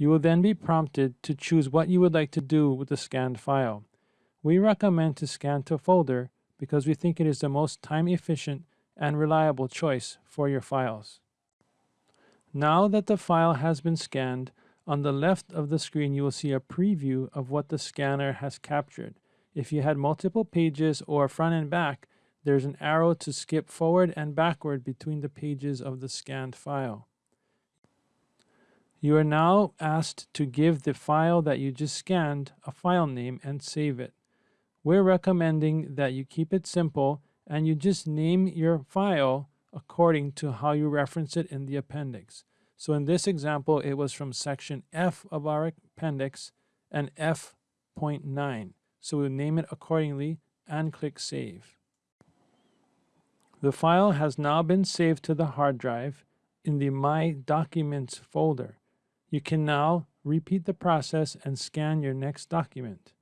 You will then be prompted to choose what you would like to do with the scanned file. We recommend to scan to folder because we think it is the most time efficient and reliable choice for your files. Now that the file has been scanned, on the left of the screen you will see a preview of what the scanner has captured. If you had multiple pages or front and back, there's an arrow to skip forward and backward between the pages of the scanned file. You are now asked to give the file that you just scanned a file name and save it. We're recommending that you keep it simple and you just name your file according to how you reference it in the appendix. So in this example, it was from section F of our appendix and F.9. So we'll name it accordingly and click Save. The file has now been saved to the hard drive in the My Documents folder. You can now repeat the process and scan your next document.